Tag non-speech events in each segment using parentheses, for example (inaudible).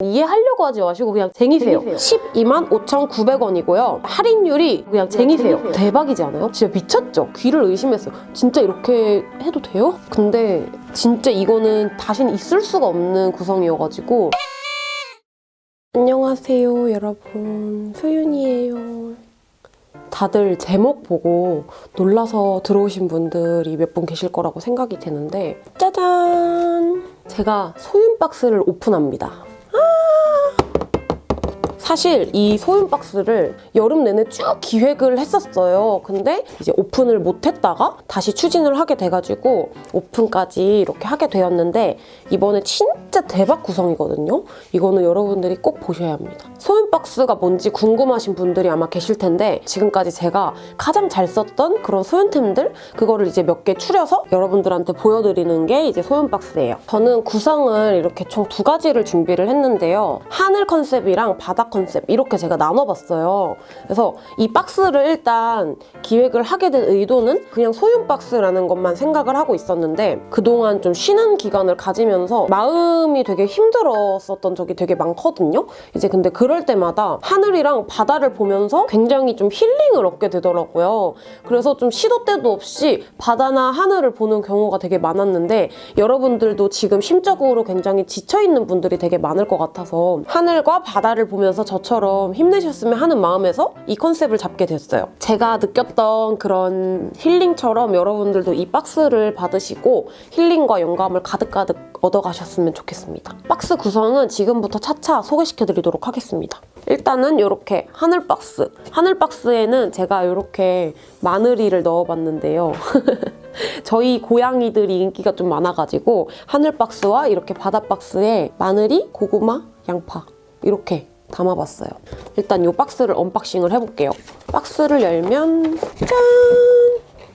이해하려고 하지 마시고 그냥 쟁이세요. 12만 5,900원이고요. 할인율이 그냥 쟁이세요. 대박이지 않아요? 진짜 미쳤죠? 귀를 의심했어요. 진짜 이렇게 해도 돼요? 근데 진짜 이거는 다신 있을 수가 없는 구성이어가지고 안녕하세요 여러분 소윤이에요. 다들 제목 보고 놀라서 들어오신 분들이 몇 분 계실 거라고 생각이 되는데 짜잔! 제가 소윤 박스를 오픈합니다. Oh. 사실 이 소윤 박스를 여름 내내 쭉 기획을 했었어요. 근데 이제 오픈을 못했다가 다시 추진을 하게 돼가지고 오픈까지 이렇게 하게 되었는데 이번에 진짜 대박 구성이거든요. 이거는 여러분들이 꼭 보셔야 합니다. 소윤 박스가 뭔지 궁금하신 분들이 아마 계실 텐데 지금까지 제가 가장 잘 썼던 그런 소윤템들 그거를 이제 몇 개 추려서 여러분들한테 보여드리는 게 이제 소윤 박스예요. 저는 구성을 이렇게 총 두 가지를 준비를 했는데요. 하늘 컨셉이랑 바다 컨셉 이렇게 제가 나눠봤어요. 그래서 이 박스를 일단 기획을 하게 된 의도는 그냥 소윤 박스라는 것만 생각을 하고 있었는데 그동안 좀 쉬는 기간을 가지면서 마음이 되게 힘들었었던 적이 되게 많거든요. 이제 근데 그럴 때마다 하늘이랑 바다를 보면서 굉장히 좀 힐링을 얻게 되더라고요. 그래서 좀 시도 때도 없이 바다나 하늘을 보는 경우가 되게 많았는데 여러분들도 지금 심적으로 굉장히 지쳐있는 분들이 되게 많을 것 같아서 하늘과 바다를 보면서 저처럼 힘내셨으면 하는 마음에서 이 컨셉을 잡게 됐어요. 제가 느꼈던 그런 힐링처럼 여러분들도 이 박스를 받으시고 힐링과 영감을 가득가득 얻어가셨으면 좋겠습니다. 박스 구성은 지금부터 차차 소개시켜드리도록 하겠습니다. 일단은 이렇게 하늘 박스. 하늘 박스에는 제가 이렇게 마늘이를 넣어봤는데요. (laughs) 저희 고양이들이 인기가 좀 많아가지고 하늘 박스와 이렇게 바다 박스에 마늘이, 고구마, 양파 이렇게 담아봤어요. 일단 이 박스를 unboxing을 해볼게요. 박스를 열면 짠!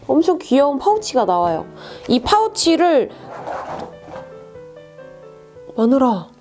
엄청 귀여운 파우치가 나와요. 이 파우치를 만드느라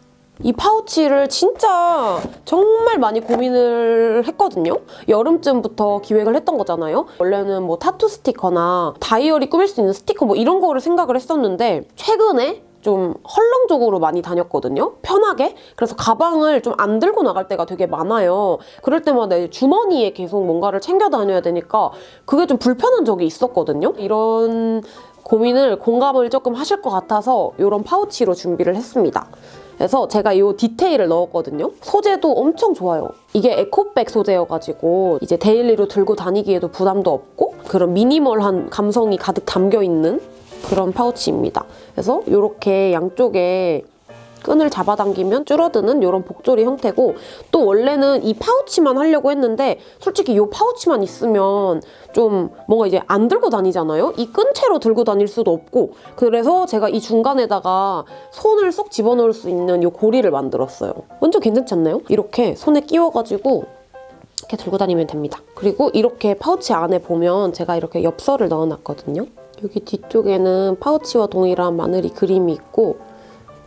이 파우치를 진짜 정말 많이 고민을 했거든요. 여름쯤부터 기획을 했던 거잖아요. 원래는 뭐 타투 스티커나 다이어리 꾸밀 수 있는 스티커 뭐 이런 거를 생각을 했었는데 최근에 좀 헐렁적으로 많이 다녔거든요. 편하게. 그래서 가방을 좀 안 들고 나갈 때가 되게 많아요. 그럴 때마다 주머니에 계속 뭔가를 챙겨 다녀야 되니까 그게 좀 불편한 적이 있었거든요. 이런 고민을 공감을 조금 하실 것 같아서 이런 파우치로 준비를 했습니다. 그래서 제가 이 디테일을 넣었거든요. 소재도 엄청 좋아요. 이게 에코백 소재여가지고 이제 daily로 들고 다니기에도 부담도 없고 그런 미니멀한 감성이 가득 담겨있는 그런 파우치입니다. 그래서 이렇게 양쪽에 끈을 잡아당기면 줄어드는 이런 복조리 형태고 또 원래는 이 파우치만 하려고 했는데 솔직히 이 파우치만 있으면 좀 뭔가 이제 안 들고 다니잖아요? 이 끈채로 들고 다닐 수도 없고 그래서 제가 이 중간에다가 손을 쏙 집어넣을 수 있는 이 고리를 만들었어요. 완전 괜찮지 않나요? 이렇게 손에 끼워가지고 이렇게 들고 다니면 됩니다. 그리고 이렇게 파우치 안에 보면 제가 이렇게 엽서를 넣어놨거든요. 여기 뒤쪽에는 파우치와 동일한 마늘이 그림이 있고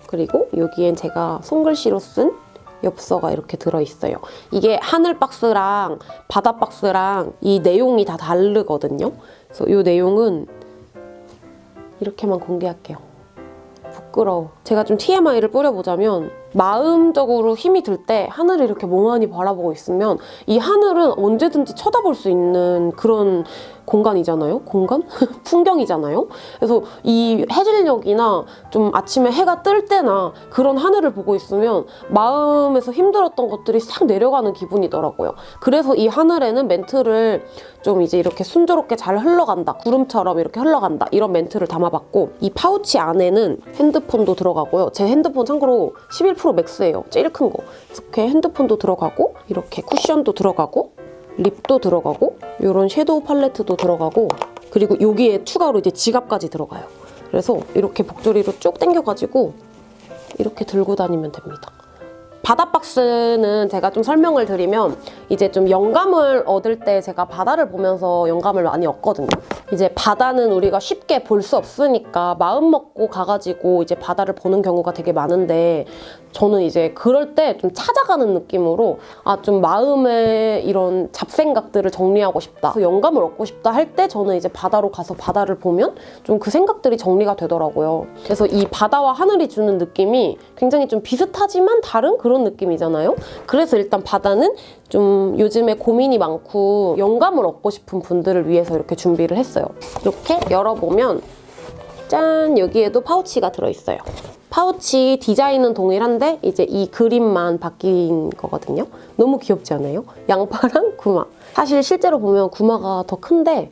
그리고 여기엔 제가 손글씨로 쓴 엽서가 이렇게 들어있어요. 이게 하늘 박스랑 바다 박스랑 이 내용이 다 다르거든요. 그래서 이 내용은 이렇게만 공개할게요. 부끄러워. 제가 좀 TMI를 뿌려보자면 마음적으로 힘이 들 때 하늘을 이렇게 멍하니 바라보고 있으면 이 하늘은 언제든지 쳐다볼 수 있는 그런 공간이잖아요? 공간? (laughs) 풍경이잖아요? 그래서 이 해질녘이나 좀 아침에 해가 뜰 때나 그런 하늘을 보고 있으면 마음에서 힘들었던 것들이 싹 내려가는 기분이더라고요. 그래서 이 하늘에는 멘트를 좀 이제 이렇게 순조롭게 잘 흘러간다. 구름처럼 이렇게 흘러간다. 이런 멘트를 담아봤고 이 파우치 안에는 핸드폰도 들어가고요. 제 핸드폰 참고로 11 Pro Max예요. 제일 큰 거. 이렇게 핸드폰도 들어가고 이렇게 쿠션도 들어가고 립도 들어가고 이런 섀도우 팔레트도 들어가고 그리고 여기에 추가로 이제 지갑까지 들어가요. 그래서 이렇게 복조리로 쭉 당겨가지고 이렇게 들고 다니면 됩니다. 바다 박스는 제가 좀 설명을 드리면 이제 좀 영감을 얻을 때 제가 바다를 보면서 영감을 많이 얻거든요. 이제 바다는 우리가 쉽게 볼 수 없으니까 마음 먹고 가가지고 이제 바다를 보는 경우가 되게 많은데 저는 이제 그럴 때 좀 찾아가는 느낌으로 아 좀 마음의 이런 잡생각들을 정리하고 싶다 그 영감을 얻고 싶다 할 때 저는 이제 바다로 가서 바다를 보면 좀 그 생각들이 정리가 되더라고요 그래서 이 바다와 하늘이 주는 느낌이 굉장히 좀 비슷하지만 다른 그런 느낌이잖아요 그래서 일단 바다는 좀 요즘에 고민이 많고 영감을 얻고 싶은 분들을 위해서 이렇게 준비를 했어요. 이렇게 열어보면 짠! 여기에도 파우치가 들어있어요. 파우치 디자인은 동일한데 이제 이 그림만 바뀐 거거든요. 너무 귀엽지 않아요? 양파랑 (laughs) 구마. 사실 실제로 보면 구마가 더 큰데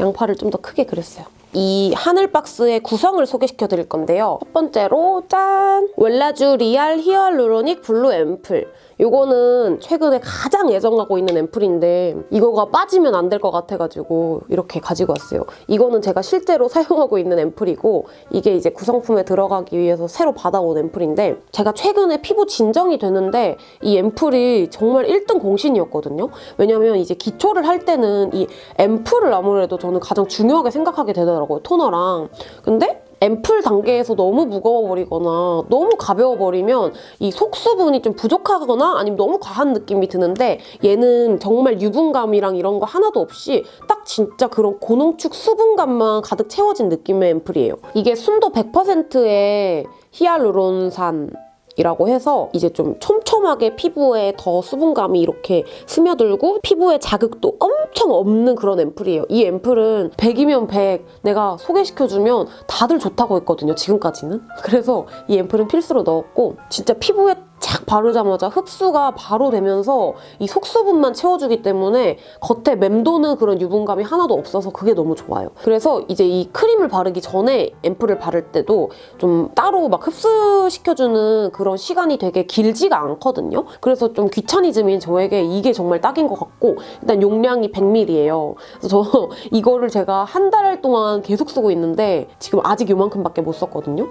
양파를 좀 더 크게 그렸어요. 이 하늘 박스의 구성을 소개시켜 드릴 건데요. 첫 번째로 짠! 웰라쥬 Real Hyaluronic Blue 앰플 이거는 최근에 가장 애정하고 있는 앰플인데 이거가 빠지면 안 될 것 같아가지고 이렇게 가지고 왔어요. 이거는 제가 실제로 사용하고 있는 앰플이고 이게 이제 구성품에 들어가기 위해서 새로 받아온 앰플인데 제가 최근에 피부 진정이 되는데 이 앰플이 정말 1등 공신이었거든요. 왜냐면 이제 기초를 할 때는 이 앰플을 아무래도 저는 가장 중요하게 생각하게 되더라고요. 토너랑. 근데 앰플 단계에서 너무 무거워버리거나 너무 가벼워버리면 이 속수분이 좀 부족하거나 아니면 너무 과한 느낌이 드는데 얘는 정말 유분감이랑 이런 거 하나도 없이 딱 진짜 그런 고농축 수분감만 가득 채워진 느낌의 앰플이에요. 이게 순도 100%의 히알루론산 이라고 해서 이제 좀 촘촘하게 피부에 더 수분감이 이렇게 스며들고 피부에 자극도 엄청 없는 그런 앰플이에요. 이 앰플은 100이면 100 내가 소개시켜주면 다들 좋다고 했거든요. 지금까지는. 그래서 이 앰플은 필수로 넣었고 진짜 피부에 착 바르자마자 흡수가 바로 되면서 이 속수분만 채워주기 때문에 겉에 맴도는 그런 유분감이 하나도 없어서 그게 너무 좋아요. 그래서 이제 이 크림을 바르기 전에 앰플을 바를 때도 좀 따로 막 흡수시켜주는 그런 시간이 되게 길지가 않거든요. 그래서 좀 귀차니즘인 저에게 이게 정말 딱인 것 같고 일단 용량이 100ml예요. 그래서 저 (laughs) 이거를 제가 한 달 동안 계속 쓰고 있는데 지금 아직 요만큼밖에 못 썼거든요.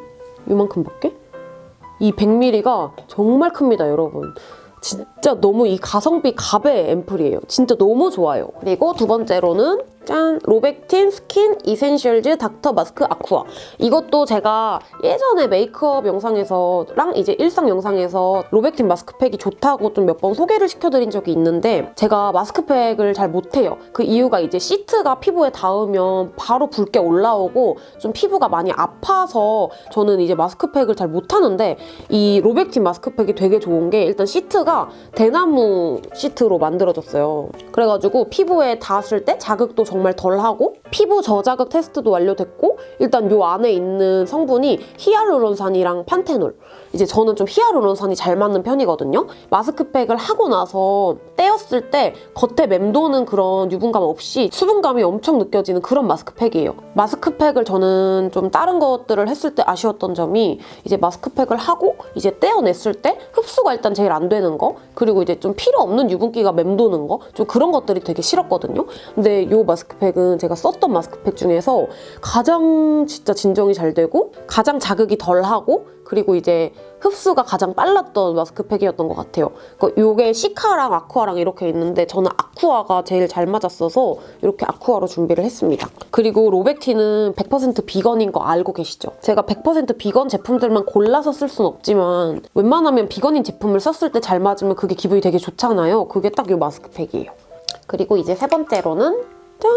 요만큼밖에? 이 100ml가 정말 큽니다, 여러분. 진짜 너무 이 가성비 갑의 앰플이에요. 진짜 너무 좋아요. 그리고 두 번째로는 짠! 로벡틴 Skin Essentials Doctor Mask Aqua. 이것도 제가 예전에 메이크업 영상에서랑 이제 일상 영상에서 로벡틴 마스크팩이 좋다고 좀 몇 번 소개를 시켜드린 적이 있는데 제가 마스크팩을 잘 못해요. 그 이유가 이제 시트가 피부에 닿으면 바로 붉게 올라오고 좀 피부가 많이 아파서 저는 이제 마스크팩을 잘 못하는데 이 로벡틴 마스크팩이 되게 좋은 게 일단 시트가 대나무 시트로 만들어졌어요. 그래가지고 피부에 닿았을 때 자극도 정말 덜하고 피부 저자극 테스트도 완료됐고 일단 요 안에 있는 성분이 히알루론산이랑 판테놀 이제 저는 좀 히알루론산이 잘 맞는 편이거든요. 마스크팩을 하고 나서 떼었을 때 겉에 맴도는 그런 유분감 없이 수분감이 엄청 느껴지는 그런 마스크팩이에요. 마스크팩을 저는 좀 다른 것들을 했을 때 아쉬웠던 점이 이제 마스크팩을 하고 이제 떼어냈을 때 흡수가 일단 제일 안 되는 거 그리고 이제 좀 필요 없는 유분기가 맴도는 거 좀 그런 것들이 되게 싫었거든요. 근데 요 마스크팩은 제가 썼던 마스크팩 중에서 가장 진짜 진정이 잘 되고 가장 자극이 덜하고 그리고 이제 흡수가 가장 빨랐던 마스크팩이었던 것 같아요. 이게 Cica랑 Aqua랑 이렇게 있는데 저는 Aqua가 제일 잘 맞았어서 이렇게 Aqua로 준비를 했습니다. 그리고 로벡틴은 100% 비건인 거 알고 계시죠? 제가 100% 비건 제품들만 골라서 쓸 순 없지만 웬만하면 비건인 제품을 썼을 때 잘 맞으면 그게 기분이 되게 좋잖아요. 그게 딱 이 마스크팩이에요. 그리고 이제 세 번째로는 짠!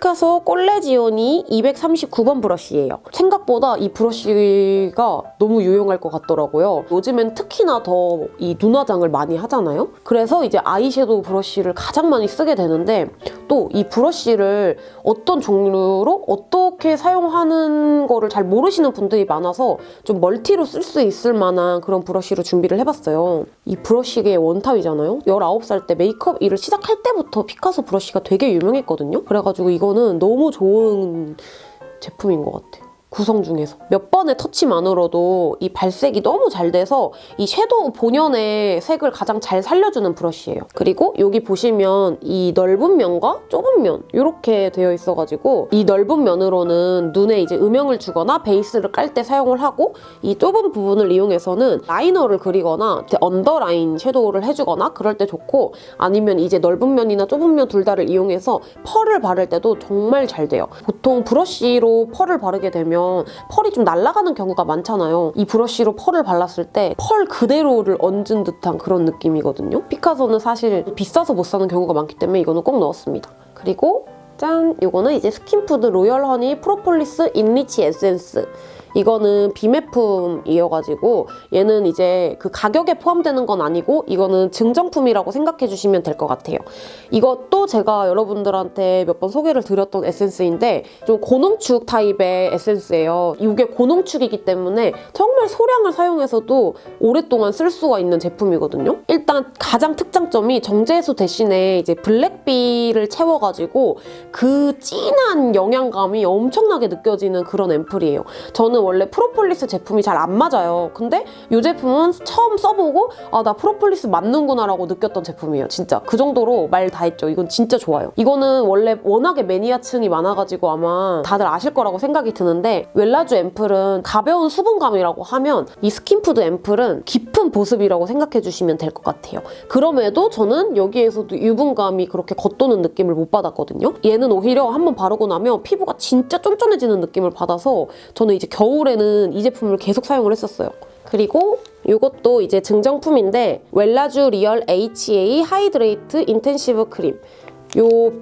피카소 꼴레지오니 239번 브러쉬예요. 생각보다 이 브러쉬가 너무 유용할 것 같더라고요. 요즘엔 특히나 더 이 눈화장을 많이 하잖아요. 그래서 이제 아이섀도우 브러쉬를 가장 많이 쓰게 되는데 또 이 브러쉬를 어떤 종류로 어떻게 사용하는 거를 잘 모르시는 분들이 많아서 좀 멀티로 쓸 수 있을 만한 그런 브러쉬로 준비를 해봤어요. 이 브러쉬계의 원탑이잖아요. 19살 때 메이크업 일을 시작할 때부터 피카소 브러쉬가 되게 유명했거든요. 그래가지고 이 거는 너무 좋은 제품인 것 같아요. 구성 중에서 몇 번의 터치만으로도 이 발색이 너무 잘 돼서 이 섀도우 본연의 색을 가장 잘 살려주는 브러쉬예요. 그리고 여기 보시면 이 넓은 면과 좁은 면 이렇게 되어 있어가지고 이 넓은 면으로는 눈에 이제 음영을 주거나 베이스를 깔 때 사용을 하고 이 좁은 부분을 이용해서는 라이너를 그리거나 언더라인 섀도우를 해주거나 그럴 때 좋고 아니면 이제 넓은 면이나 좁은 면 둘 다를 이용해서 펄을 바를 때도 정말 잘 돼요. 보통 브러쉬로 펄을 바르게 되면 펄이 좀 날아가는 경우가 많잖아요. 이 브러쉬로 펄을 발랐을 때 펄 그대로를 얹은 듯한 그런 느낌이거든요. 피카소는 사실 비싸서 못 사는 경우가 많기 때문에 이거는 꼭 넣었습니다. 그리고 짠! 이거는 이제 스킨푸드 로열 허니 프로폴리스 인리치 에센스 이거는 비매품이어가지고 얘는 이제 그 가격에 포함되는 건 아니고 이거는 증정품이라고 생각해 주시면 될 것 같아요. 이것도 제가 여러분들한테 몇 번 소개를 드렸던 에센스인데 좀 고농축 타입의 에센스예요. 이게 고농축이기 때문에 정말 소량을 사용해서도 오랫동안 쓸 수가 있는 제품이거든요. 일단 가장 특장점이 정제수 대신에 이제 black bee를 채워가지고 그 진한 영양감이 엄청나게 느껴지는 그런 앰플이에요. 저는 원래 프로폴리스 제품이 잘 안 맞아요. 근데 이 제품은 처음 써보고 아 나 프로폴리스 맞는구나 라고 느꼈던 제품이에요. 진짜 그 정도로 말 다 했죠. 이건 진짜 좋아요. 이거는 원래 워낙에 매니아층이 많아가지고 아마 다들 아실 거라고 생각이 드는데 웰라주 앰플은 가벼운 수분감이라고 하면 이 스킨푸드 앰플은 깊은 보습이라고 생각해 주시면 될 것 같아요. 그럼에도 저는 여기에서도 유분감이 그렇게 겉도는 느낌을 못 받았거든요. 얘는 오히려 한번 바르고 나면 피부가 진짜 쫀쫀해지는 느낌을 받아서 저는 이제 겨울 에는 이 제품을 계속 사용을 했었어요. 그리고 이것도 이제 증정품인데 웰라주 리얼 HA 하이드레이트 인텐시브 크림 요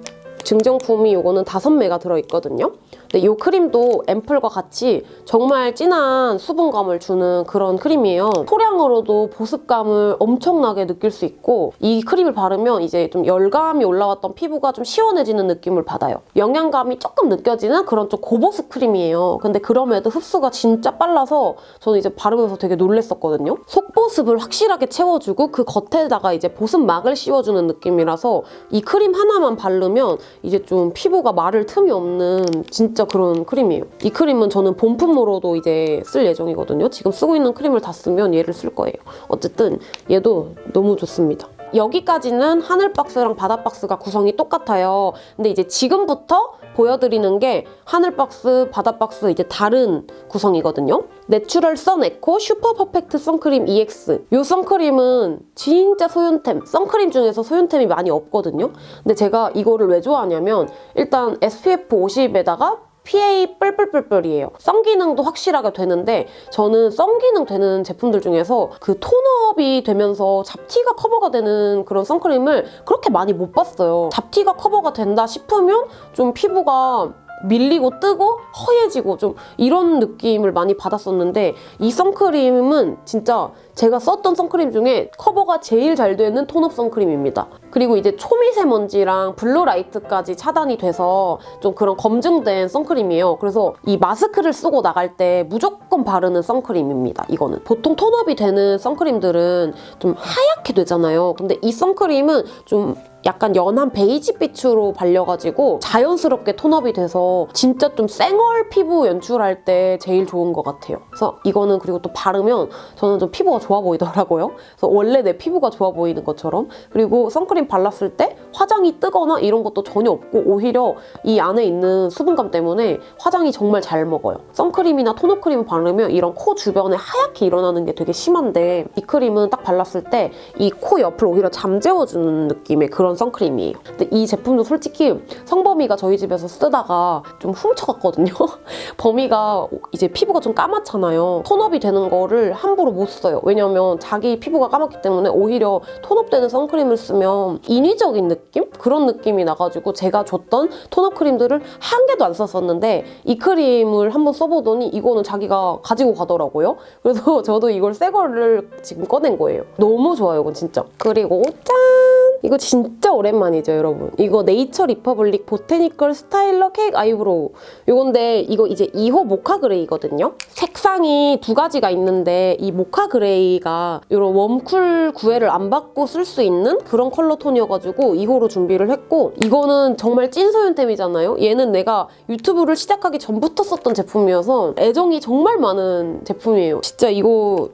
증정품이 요거는 다섯 매가 들어있거든요. 근데 이 크림도 앰플과 같이 정말 진한 수분감을 주는 그런 크림이에요. 소량으로도 보습감을 엄청나게 느낄 수 있고 이 크림을 바르면 이제 좀 열감이 올라왔던 피부가 좀 시원해지는 느낌을 받아요. 영양감이 조금 느껴지는 그런 좀 고보습 크림이에요. 근데 그럼에도 흡수가 진짜 빨라서 저는 이제 바르면서 되게 놀랬었거든요. 속보습을 확실하게 채워주고 그 겉에다가 이제 보습막을 씌워주는 느낌이라서 이 크림 하나만 바르면 이제 좀 피부가 마를 틈이 없는 진짜 그런 크림이에요. 이 크림은 저는 본품으로도 이제 쓸 예정이거든요. 지금 쓰고 있는 크림을 다 쓰면 얘를 쓸 거예요. 어쨌든 얘도 너무 좋습니다. 여기까지는 하늘 박스랑 바다 박스가 구성이 똑같아요. 근데 이제 지금부터 보여드리는 게 하늘 박스, 바다 박스 이제 다른 구성이거든요. 내추럴 선 에코 슈퍼 퍼펙트 선크림 EX 이 선크림은 진짜 소윤템, 선크림 중에서 소윤템이 많이 없거든요. 근데 제가 이거를 왜 좋아하냐면 일단 SPF 50에다가 PA 뿔뿔뿔뿔이에요. 선 기능도 확실하게 되는데 저는 선 기능 되는 제품들 중에서 그 tone up이 되면서 잡티가 커버가 되는 그런 선크림을 그렇게 많이 못 봤어요. 잡티가 커버가 된다 싶으면 좀 피부가 밀리고 뜨고 허예지고 좀 이런 느낌을 많이 받았었는데 이 선크림은 진짜 제가 썼던 선크림 중에 커버가 제일 잘 되는 tone up 선크림입니다. 그리고 이제 초미세먼지랑 blue light까지 차단이 돼서 좀 그런 검증된 선크림이에요. 그래서 이 마스크를 쓰고 나갈 때 무조건 바르는 선크림입니다. 이거는. 보통 tone up이 되는 선크림들은 좀 하얗게 되잖아요. 근데 이 선크림은 좀 약간 연한 베이지빛으로 발려가지고 자연스럽게 톤업이 돼서 진짜 좀 쌩얼 피부 연출할 때 제일 좋은 것 같아요. 그래서 이거는 그리고 또 바르면 저는 좀 피부가 좋아 보이더라고요. 그래서 원래 내 피부가 좋아 보이는 것처럼 그리고 선크림 발랐을 때 화장이 뜨거나 이런 것도 전혀 없고 오히려 이 안에 있는 수분감 때문에 화장이 정말 잘 먹어요. 선크림이나 크림을 바르면 이런 코 주변에 하얗게 일어나는 게 되게 심한데 이 크림은 딱 발랐을 때 이 코 옆을 오히려 잠재워주는 느낌의 그런 선크림이에요. 근데 이 제품도 솔직히 성범이가 저희 집에서 쓰다가 좀 훔쳐갔거든요. (laughs) 범이가 이제 피부가 좀 까맣잖아요. 톤업이 되는 거를 함부로 못 써요. 왜냐면 자기 피부가 까맣기 때문에 오히려 톤업되는 선크림을 쓰면 인위적인 느낌? 그런 느낌이 나가지고 제가 줬던 톤업 크림들을 한 개도 안 썼었는데 이 크림을 한번 써보더니 이거는 자기가 가지고 가더라고요. 그래서 (laughs) 저도 이걸 새 거를 지금 꺼낸 거예요. 너무 좋아요, 이건 진짜. 그리고 짠! 이거 진짜 오랜만이죠, 여러분. 이거 네이처 리퍼블릭 보테니컬 스타일러 케이크 아이브로우. 이건데 이거 이제 2호 모카 그레이거든요. 색상이 두 가지가 있는데 이 모카 그레이가 이런 warm cool 구애를 안 받고 쓸 수 있는 그런 컬러 톤이어가지고 2호로 준비를 했고 이거는 정말 찐 소윤템이잖아요. 얘는 내가 유튜브를 시작하기 전부터 썼던 제품이어서 애정이 정말 많은 제품이에요. 진짜 이거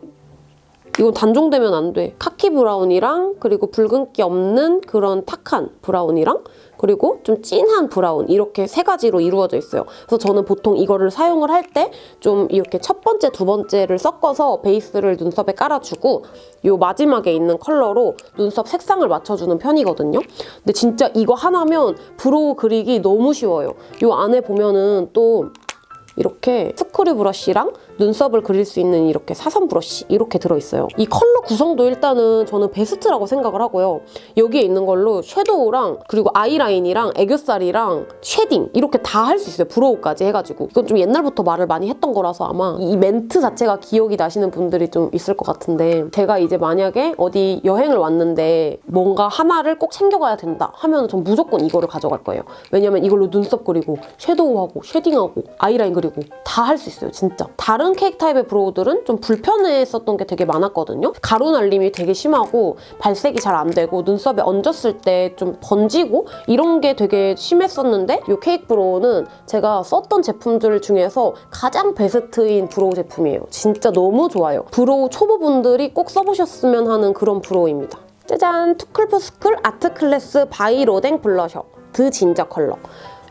이건 단종되면 안 돼. khaki brown이랑 그리고 붉은기 없는 그런 탁한 brown이랑 그리고 좀 진한 brown 이렇게 세 가지로 이루어져 있어요. 그래서 저는 보통 이거를 사용을 할 때 좀 이렇게 첫 번째, 두 번째를 섞어서 베이스를 눈썹에 깔아주고 요 마지막에 있는 컬러로 눈썹 색상을 맞춰주는 편이거든요. 근데 진짜 이거 하나면 brow 그리기 너무 쉬워요. 요 안에 보면은 또 이렇게 스크류 브러쉬랑 눈썹을 그릴 수 있는 이렇게 사선 브러쉬 이렇게 들어있어요. 이 컬러 구성도 일단은 저는 베스트라고 생각을 하고요. 여기에 있는 걸로 섀도우랑 그리고 아이라인이랑 애교살이랑 shading 이렇게 다 할 수 있어요. brow까지 해가지고. 이건 좀 옛날부터 말을 많이 했던 거라서 아마 이 멘트 자체가 기억이 나시는 분들이 좀 있을 것 같은데 제가 이제 만약에 어디 여행을 왔는데 뭔가 하나를 꼭 챙겨가야 된다 하면 전 무조건 이거를 가져갈 거예요. 왜냐면 이걸로 눈썹 그리고 섀도우하고 shading하고 아이라인 그리고 다 할 수 있어요. 진짜. 다른 케이크 타입의 brow들은 좀 불편했었던 게 되게 많았거든요. 가루 날림이 되게 심하고 발색이 잘 안 되고 눈썹에 얹었을 때 좀 번지고 이런 게 되게 심했었는데 이 케이크 brow는 제가 썼던 제품들 중에서 가장 베스트인 brow 제품이에요. 진짜 너무 좋아요. brow 초보분들이 꼭 써보셨으면 하는 그런 brow입니다. 짜잔! 투쿨포스쿨 아트클래스 바이 로댕 블러셔 드 진저 컬러.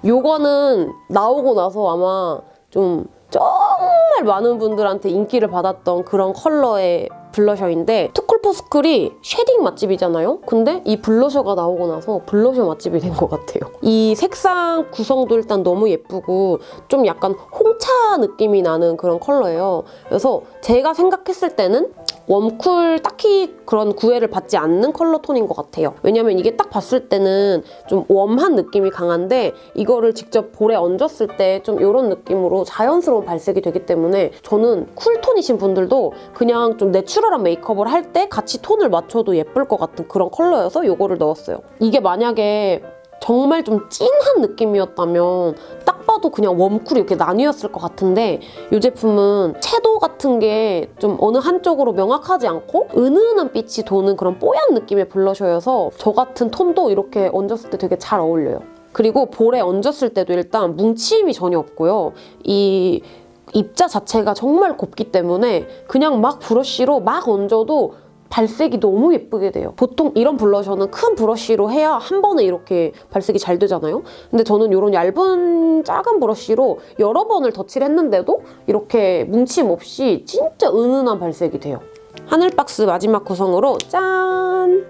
요거는 나오고 나서 아마 좀 정말 많은 분들한테 인기를 받았던 그런 컬러의 블러셔인데 투쿨포스쿨이 shading 맛집이잖아요? 근데 이 블러셔가 나오고 나서 블러셔 맛집이 된 것 같아요. 이 색상 구성도 일단 너무 예쁘고 좀 약간 홍차 느낌이 나는 그런 컬러예요. 그래서 제가 생각했을 때는 warm cool 딱히 그런 구애를 받지 않는 컬러 톤인 것 같아요. 왜냐면 이게 딱 봤을 때는 좀 warm한 느낌이 강한데 이거를 직접 볼에 얹었을 때 좀 이런 느낌으로 자연스러운 발색이 되기 때문에 저는 cool tone이신 분들도 그냥 좀 natural 한 메이크업을 할 때 같이 톤을 맞춰도 예쁠 것 같은 그런 컬러여서 이거를 넣었어요. 이게 만약에 정말 좀 찐한 느낌이었다면 딱 봐도 그냥 warm cool이 이렇게 나뉘었을 것 같은데 이 제품은 채도 같은 게 좀 어느 한쪽으로 명확하지 않고 은은한 빛이 도는 그런 뽀얀 느낌의 블러셔여서 저 같은 톤도 이렇게 얹었을 때 되게 잘 어울려요. 그리고 볼에 얹었을 때도 일단 뭉침이 전혀 없고요. 이 입자 자체가 정말 곱기 때문에 그냥 막 브러쉬로 막 얹어도 발색이 너무 예쁘게 돼요. 보통 이런 블러셔는 큰 브러쉬로 해야 한 번에 이렇게 발색이 잘 되잖아요. 근데 저는 이런 얇은 작은 브러쉬로 여러 번을 덧칠을 했는데도 이렇게 뭉침 없이 진짜 은은한 발색이 돼요. 하늘박스 마지막 구성으로 짠!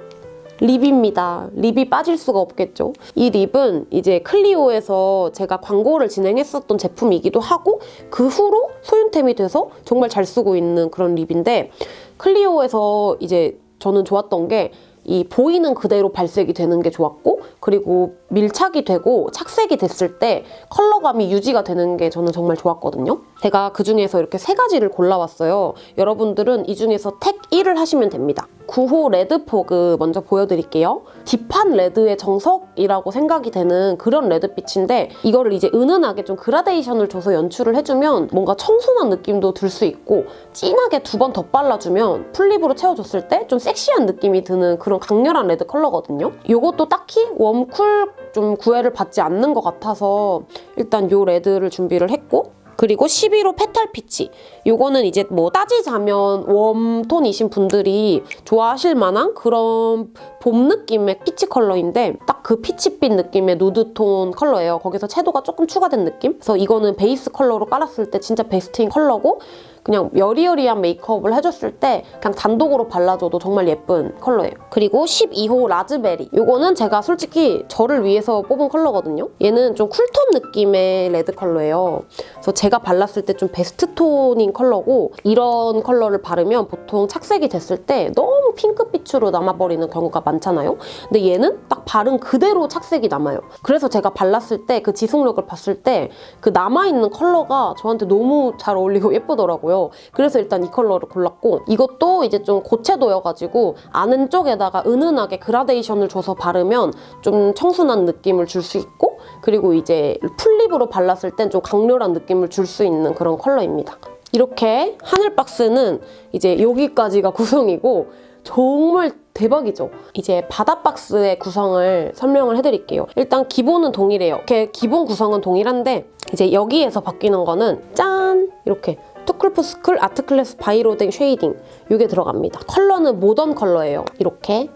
립입니다. 립이 빠질 수가 없겠죠. 이 립은 이제 클리오에서 제가 광고를 진행했었던 제품이기도 하고 그 후로 소윤템이 돼서 정말 잘 쓰고 있는 그런 립인데 클리오에서 이제 저는 좋았던 게 이 보이는 그대로 발색이 되는 게 좋았고 그리고 밀착이 되고 착색이 됐을 때 컬러감이 유지가 되는 게 저는 정말 좋았거든요. 제가 그 중에서 이렇게 세 가지를 골라왔어요. 여러분들은 이 중에서 택 1을 하시면 됩니다. 9호 Red Fog 먼저 보여드릴게요. deep한 레드의 정석이라고 생각이 되는 그런 레드빛인데 이거를 이제 은은하게 좀 그라데이션을 줘서 연출을 해주면 뭔가 청순한 느낌도 들 수 있고 진하게 두 번 더 발라주면 full lip으로 채워줬을 때 좀 섹시한 느낌이 드는 그런 강렬한 레드 컬러거든요. 이것도 딱히 warm cool 좀 구애를 받지 않는 것 같아서 일단 이 레드를 준비를 했고 그리고 11호 Petal Peach. 요거는 이제 뭐 따지자면 warm tone이신 분들이 좋아하실 만한 그런 봄 느낌의 peach 컬러인데 딱 그 peach빛 느낌의 누드톤 컬러예요. 거기서 채도가 조금 추가된 느낌? 그래서 이거는 베이스 컬러로 깔았을 때 진짜 베스트인 컬러고 그냥 여리여리한 메이크업을 해줬을 때 그냥 단독으로 발라줘도 정말 예쁜 컬러예요. 그리고 12호 라즈베리. 이거는 제가 솔직히 저를 위해서 뽑은 컬러거든요. 얘는 좀 cool tone 느낌의 레드 컬러예요. 그래서 제가 발랐을 때 좀 베스트 톤인 컬러고 이런 컬러를 바르면 보통 착색이 됐을 때 너무 핑크빛으로 남아버리는 경우가 많잖아요. 근데 얘는 딱 바른 그대로 착색이 남아요. 그래서 제가 발랐을 때 그 지속력을 봤을 때 그 남아있는 컬러가 저한테 너무 잘 어울리고 (laughs) 예쁘더라고요. 있더라고요. 그래서 일단 이 컬러를 골랐고 이것도 이제 좀 고채도여가지고 안쪽에다가 은은하게 그라데이션을 줘서 바르면 좀 청순한 느낌을 줄 수 있고 그리고 이제 full lip으로 발랐을 땐 좀 강렬한 느낌을 줄 수 있는 그런 컬러입니다. 이렇게 하늘 박스는 이제 여기까지가 구성이고 정말 대박이죠. 이제 바다 박스의 구성을 설명을 해드릴게요. 일단 기본은 동일해요. 이렇게 기본 구성은 동일한데 이제 여기에서 바뀌는 거는 짠! 이렇게 투쿨푸스쿨 아트클래스 바이로댕 쉐이딩 이게 들어갑니다. 컬러는 모던 컬러예요. 이렇게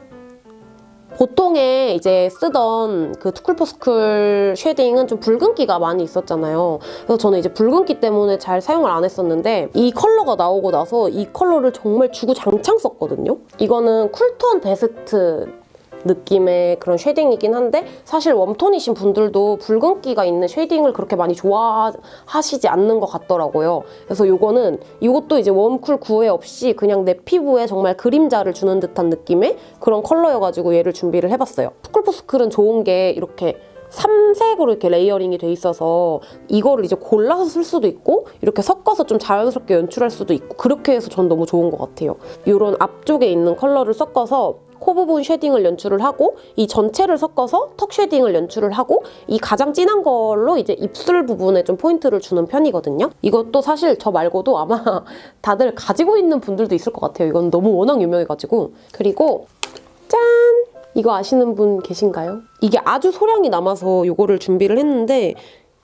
보통에 이제 쓰던 그 투쿨포스쿨 쉐딩은 좀 붉은기가 많이 있었잖아요. 그래서 저는 이제 붉은기 때문에 잘 사용을 안 했었는데 이 컬러가 나오고 나서 이 컬러를 정말 주구장창 썼거든요. 이거는 cool tone 베스트 느낌의 그런 shading이긴 한데 사실 warm tone이신 분들도 붉은기가 있는 shading을 그렇게 많이 좋아하시지 않는 것 같더라고요. 그래서 이거는 이것도 이제 warm cool 구애 없이 그냥 내 피부에 정말 그림자를 주는 듯한 느낌의 그런 컬러여가지고 얘를 준비를 해봤어요. 푸클푸스클은 좋은 게 이렇게 삼색으로 이렇게 layering이 돼 있어서 이거를 이제 골라서 쓸 수도 있고 이렇게 섞어서 좀 자연스럽게 연출할 수도 있고 그렇게 해서 전 너무 좋은 것 같아요. 이런 앞쪽에 있는 컬러를 섞어서 코 부분 shading을 연출을 하고 이 전체를 섞어서 턱 shading을 연출을 하고 이 가장 진한 걸로 이제 입술 부분에 좀 포인트를 주는 편이거든요. 이것도 사실 저 말고도 아마 (laughs) 다들 가지고 있는 분들도 있을 것 같아요. 이건 너무 워낙 유명해가지고 그리고 짠! 이거 아시는 분 계신가요? 이게 아주 소량이 남아서 이거를 준비를 했는데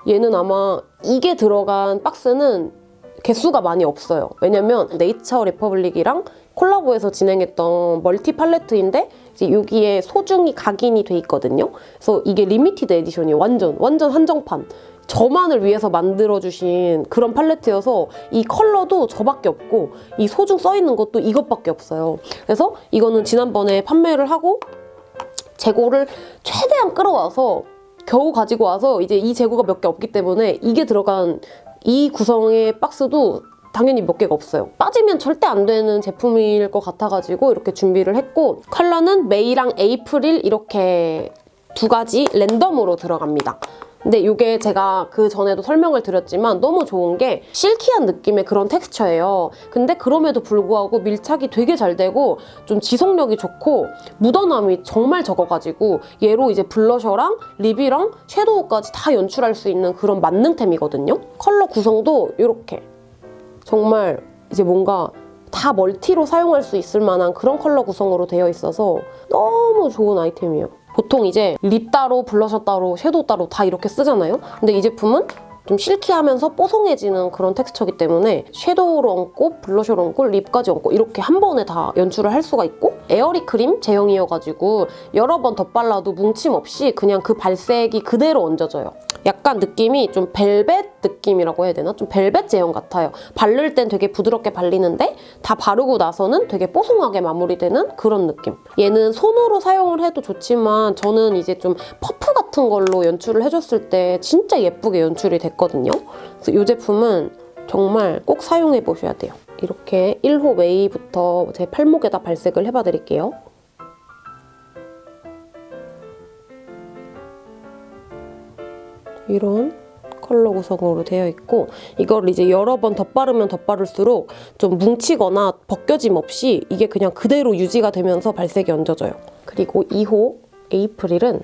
얘는 아마 이게 들어간 박스는 개수가 많이 없어요. 왜냐면 Nature Republic이랑 콜라보해서 진행했던 멀티 팔레트인데 이제 여기에 소중히 각인이 돼 있거든요. 그래서 이게 limited edition이에요. 완전 완전 한정판. 저만을 위해서 만들어주신 그런 팔레트여서 이 컬러도 저밖에 없고 이 소중 써있는 것도 이것밖에 없어요. 그래서 이거는 지난번에 판매를 하고 재고를 최대한 끌어와서 겨우 가지고 와서 이제 이 재고가 몇 개 없기 때문에 이게 들어간 이 구성의 박스도 당연히 몇 개가 없어요. 빠지면 절대 안 되는 제품일 것 같아가지고 이렇게 준비를 했고 컬러는 메이랑 에이프릴 이렇게 두 가지 랜덤으로 들어갑니다. 근데 이게 제가 그 전에도 설명을 드렸지만 너무 좋은 게 실키한 느낌의 그런 텍스처예요. 근데 그럼에도 불구하고 밀착이 되게 잘 되고 좀 지속력이 좋고 묻어남이 정말 적어가지고 얘로 이제 blusher랑 lip이랑 shadow까지 다 연출할 수 있는 그런 만능템이거든요. 컬러 구성도 이렇게 정말 이제 뭔가 다 멀티로 사용할 수 있을 만한 그런 컬러 구성으로 되어 있어서 너무 좋은 아이템이에요. 보통 이제 lip 따로, 블러셔 따로, shadow 따로 다 이렇게 쓰잖아요. 근데 이 제품은 좀 silky하면서 뽀송해지는 그런 텍스처이기 때문에 shadow로 얹고 blusher로 얹고 lip까지 얹고 이렇게 한 번에 다 연출을 할 수가 있고 airy cream 제형이어가지고 여러 번 덧발라도 뭉침 없이 그냥 그 발색이 그대로 얹어져요. 약간 느낌이 좀 벨벳 느낌이라고 해야 되나? 좀 벨벳 제형 같아요. 바를 땐 되게 부드럽게 발리는데 다 바르고 나서는 되게 뽀송하게 마무리되는 그런 느낌. 얘는 손으로 사용을 해도 좋지만 저는 이제 좀 퍼프 같은 걸로 연출을 해줬을 때 진짜 예쁘게 연출이 됐거든요. 그래서 이 제품은 정말 꼭 사용해 보셔야 돼요. 이렇게 1호 May부터 제 팔목에다 발색을 해봐 드릴게요. 이런 컬러 구성으로 되어 있고 이걸 이제 여러 번 덧바르면 덧바를수록 좀 뭉치거나 벗겨짐 없이 이게 그냥 그대로 유지가 되면서 발색이 얹어져요. 그리고 2호 April은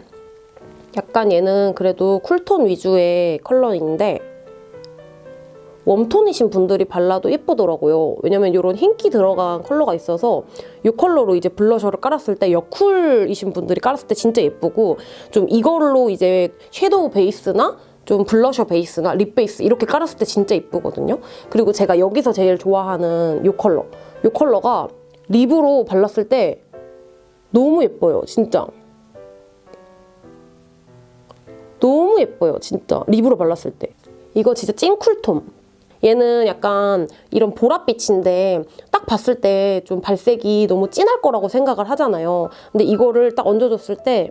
약간 얘는 그래도 cool tone 위주의 컬러인데 warm tone이신 분들이 발라도 예쁘더라고요. 왜냐면 이런 흰기 들어간 컬러가 있어서 이 컬러로 이제 blusher를 깔았을 때 여쿨이신 분들이 깔았을 때 진짜 예쁘고 좀 이걸로 이제 섀도우 베이스나 좀 블러셔 베이스나 립 베이스 이렇게 깔았을 때 진짜 예쁘거든요. 그리고 제가 여기서 제일 좋아하는 이 컬러. 이 컬러가 립으로 발랐을 때 너무 예뻐요. 진짜. 너무 예뻐요. 진짜. 립으로 발랐을 때. 이거 진짜 찐 쿨톤. 얘는 약간 이런 보랏빛인데 딱 봤을 때 좀 발색이 너무 진할 거라고 생각을 하잖아요. 근데 이거를 딱 얹어줬을 때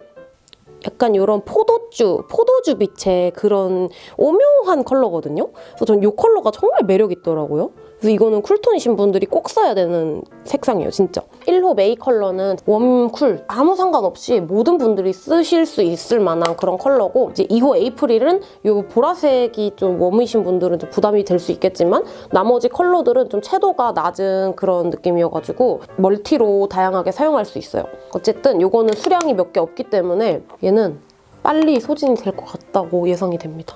약간 이런 포도주, 포도주 빛의 그런 오묘한 컬러거든요. 그래서 전 이 컬러가 정말 매력 있더라고요. 그래서 이거는 쿨톤이신 분들이 꼭 써야 되는 색상이에요, 진짜. 1호 메이 컬러는 웜쿨 아무 상관없이 모든 분들이 쓰실 수 있을 만한 그런 컬러고 이제 2호 에이프릴은 이 보라색이 좀 웜이신 분들은 좀 부담이 될 수 있겠지만 나머지 컬러들은 좀 채도가 낮은 그런 느낌이어가지고 멀티로 다양하게 사용할 수 있어요. 어쨌든 이거는 수량이 몇 개 없기 때문에 얘는 빨리 소진이 될 것 같다고 예상이 됩니다.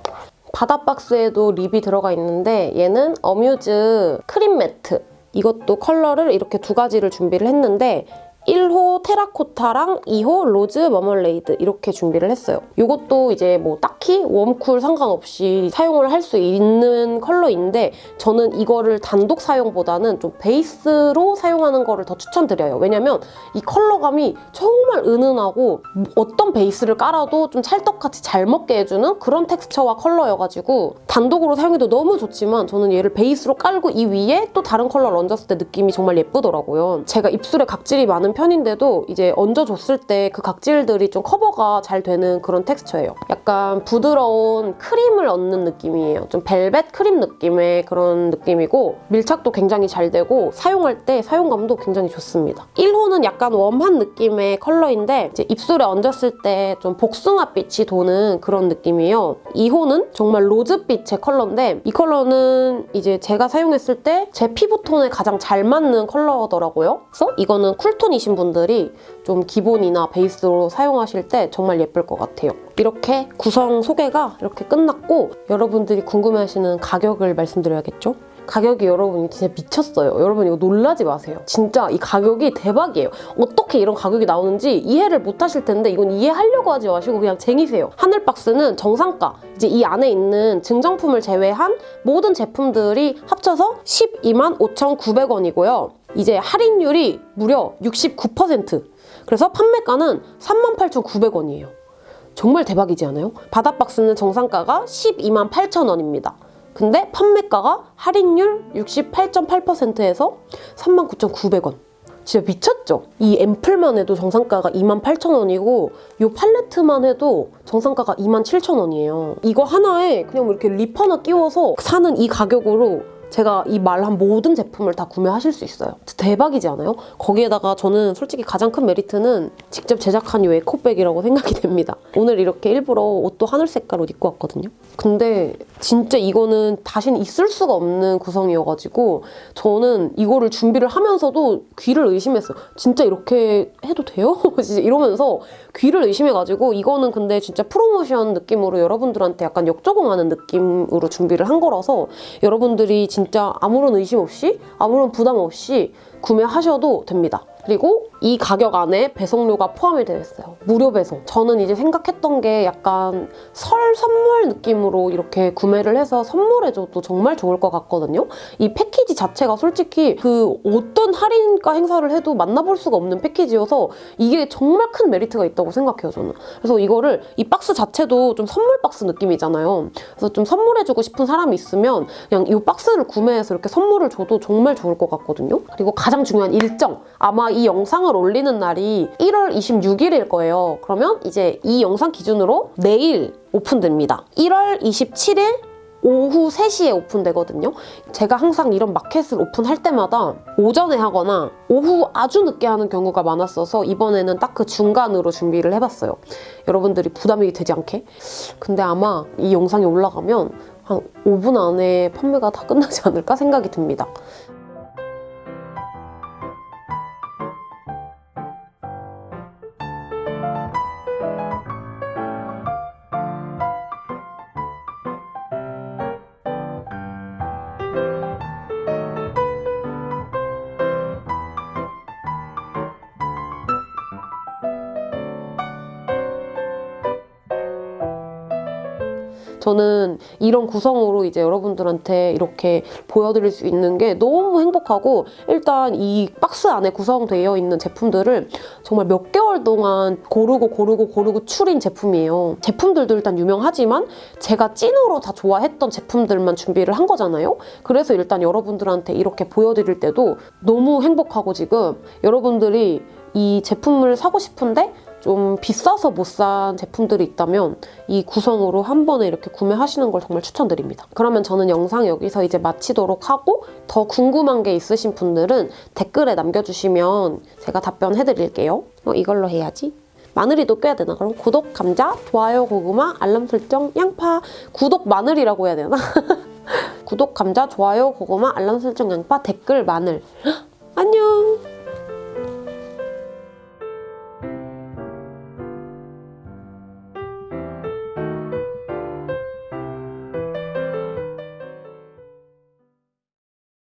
바다 박스에도 립이 들어가 있는데 얘는 어뮤즈 크림 매트. 이것도 컬러를 이렇게 두 가지를 준비를 했는데 1호 테라코타랑 2호 로즈 머멀레이드 이렇게 준비를 했어요. 이것도 이제 뭐 딱히 웜쿨 상관없이 사용을 할 수 있는 컬러인데 저는 이거를 단독 사용보다는 좀 베이스로 사용하는 거를 더 추천드려요. 왜냐면 이 컬러감이 정말 은은하고 어떤 베이스를 깔아도 좀 찰떡같이 잘 먹게 해주는 그런 텍스처와 컬러여가지고 단독으로 사용해도 너무 좋지만 저는 얘를 베이스로 깔고 이 위에 또 다른 컬러를 얹었을 때 느낌이 정말 예쁘더라고요. 제가 입술에 각질이 많은 편인데도 이제 얹어줬을 때 그 각질들이 좀 커버가 잘 되는 그런 텍스처예요. 약간 부드러운 크림을 얹는 느낌이에요. 좀 벨벳 크림 느낌의 그런 느낌이고 밀착도 굉장히 잘 되고 사용할 때 사용감도 굉장히 좋습니다. 1호는 약간 웜한 느낌의 컬러인데 이제 입술에 얹었을 때 좀 복숭아빛이 도는 그런 느낌이에요. 2호는 정말 로즈빛의 컬러인데 이 컬러는 이제 제가 사용했을 때 제 피부톤에 가장 잘 맞는 컬러더라고요. 그래서 이거는 쿨톤이 신 분들이 좀 기본이나 베이스로 사용하실 때 정말 예쁠 것 같아요. 이렇게 구성 소개가 이렇게 끝났고 여러분들이 궁금해하시는 가격을 말씀드려야겠죠? 가격이 여러분이 진짜 미쳤어요. 여러분 이거 놀라지 마세요. 진짜 이 가격이 대박이에요. 어떻게 이런 가격이 나오는지 이해를 못 하실 텐데 이건 이해하려고 하지 마시고 그냥 쟁이세요. 하늘박스는 정상가, 이제 이 안에 있는 증정품을 제외한 모든 제품들이 합쳐서 12만 5,900원이고요. 이제 할인율이 무려 69%. 그래서 판매가는 38,900원이에요. 정말 대박이지 않아요? 바다박스는 정상가가 12만 8천원입니다. 근데 판매가가 할인율 68.8%에서 39,900원. 진짜 미쳤죠? 이 앰플만 해도 정상가가 28,000원이고 이 팔레트만 해도 정상가가 27,000원이에요. 이거 하나에 그냥 뭐 이렇게 립 하나 끼워서 사는 이 가격으로 제가 이 말 한 모든 제품을 다 구매하실 수 있어요. 대박이지 않아요? 거기에다가 저는 솔직히 가장 큰 메리트는 직접 제작한 이 에코백이라고 생각이 됩니다. 오늘 이렇게 일부러 옷도 하늘 색깔 옷 입고 왔거든요. 근데 진짜 이거는 다시는 있을 수가 없는 구성이어가지고 저는 이거를 준비를 하면서도 귀를 의심했어요. 진짜 이렇게 해도 돼요? (laughs) 이러면서 귀를 의심해가지고 이거는 근데 진짜 프로모션 느낌으로 여러분들한테 약간 역조공하는 느낌으로 준비를 한 거라서 여러분들이 진짜 아무런 의심 없이 아무런 부담 없이 구매하셔도 됩니다. 그리고 이 가격 안에 배송료가 포함이 되어 있어요. 무료 배송. 저는 이제 생각했던 게 약간 설 선물 느낌으로 이렇게 구매를 해서 선물해줘도 정말 좋을 것 같거든요. 이 패키지 자체가 솔직히 그 어떤 할인가 행사를 해도 만나볼 수가 없는 패키지여서 이게 정말 큰 메리트가 있다고 생각해요, 저는. 그래서 이거를 이 박스 자체도 좀 선물 박스 느낌이잖아요. 그래서 좀 선물해주고 싶은 사람이 있으면 그냥 이 박스를 구매해서 이렇게 선물을 줘도 정말 좋을 것 같거든요. 그리고 가장 중요한 일정. 아마 이 영상을 올리는 날이 1월 26일일 거예요. 그러면 이제 이 영상 기준으로 내일 오픈됩니다. 1월 27일 오후 3시에 오픈되거든요. 제가 항상 이런 마켓을 오픈할 때마다 오전에 하거나 오후 아주 늦게 하는 경우가 많았어서 이번에는 딱 그 중간으로 준비를 해봤어요. 여러분들이 부담이 되지 않게. 근데 아마 이 영상이 올라가면 한 5분 안에 판매가 다 끝나지 않을까 생각이 듭니다. 이런 구성으로 이제 여러분들한테 이렇게 보여드릴 수 있는 게 너무 행복하고 일단 이 박스 안에 구성되어 있는 제품들을 정말 몇 개월 동안 고르고 고르고 고르고 추린 제품이에요. 제품들도 일단 유명하지만 제가 찐으로 다 좋아했던 제품들만 준비를 한 거잖아요. 그래서 일단 여러분들한테 이렇게 보여드릴 때도 너무 행복하고 지금 여러분들이 이 제품을 사고 싶은데 좀 비싸서 못 산 제품들이 있다면 이 구성으로 한 번에 이렇게 구매하시는 걸 정말 추천드립니다. 그러면 저는 영상 여기서 이제 마치도록 하고 더 궁금한 게 있으신 분들은 댓글에 남겨주시면 제가 답변해드릴게요. 어, 이걸로 해야지. 마늘이도 껴야 되나? 그럼 구독, 감자, 좋아요, 고구마, 알람 설정, 양파. 구독 마늘이라고 해야 되나? (laughs) 구독, 감자, 좋아요, 고구마, 알람 설정, 양파, 댓글, 마늘. (gasps) 안녕!